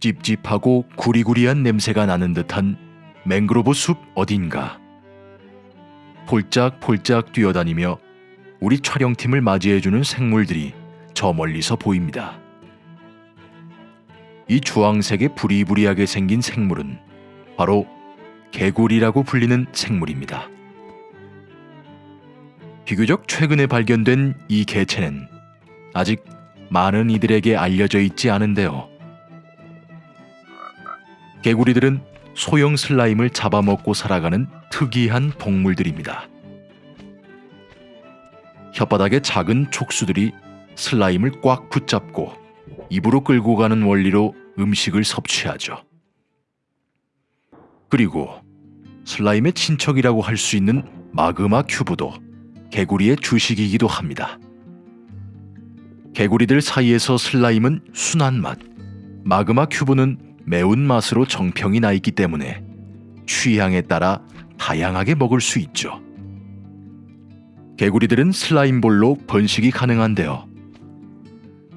찝찝하고 구리구리한 냄새가 나는 듯한 맹그로브 숲 어딘가. 폴짝폴짝 뛰어다니며 우리 촬영팀을 맞이해주는 생물들이 저 멀리서 보입니다. 이 주황색의 부리부리하게 생긴 생물은 바로 개구리라고 불리는 생물입니다. 비교적 최근에 발견된 이 개체는 아직 많은 이들에게 알려져 있지 않은데요. 개구리들은 소형 슬라임을 잡아먹고 살아가는 특이한 동물들입니다. 혓바닥에 작은 촉수들이 슬라임을 꽉 붙잡고 입으로 끌고 가는 원리로 음식을 섭취하죠. 그리고 슬라임의 친척이라고 할 수 있는 마그마 큐브도 개구리의 주식이기도 합니다. 개구리들 사이에서 슬라임은 순한 맛, 마그마 큐브는 매운 맛으로 정평이 나 있기 때문에 취향에 따라 다양하게 먹을 수 있죠. 개구리들은 슬라임볼로 번식이 가능한데요.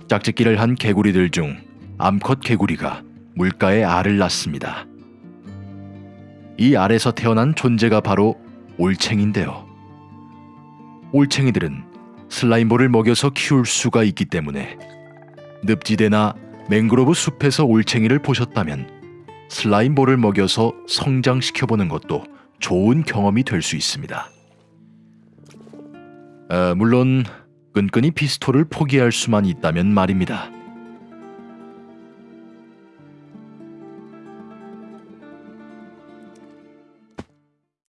짝짓기를 한 개구리들 중 암컷 개구리가 물가에 알을 낳습니다. 이 알에서 태어난 존재가 바로 올챙인데요. 올챙이들은 슬라임볼을 먹여서 키울 수가 있기 때문에 늪지대나 맹그로브 숲에서 올챙이를 보셨다면 슬라임볼을 먹여서 성장시켜보는 것도 좋은 경험이 될 수 있습니다. 아, 물론 끈끈이 피스톨을 포기할 수만 있다면 말입니다.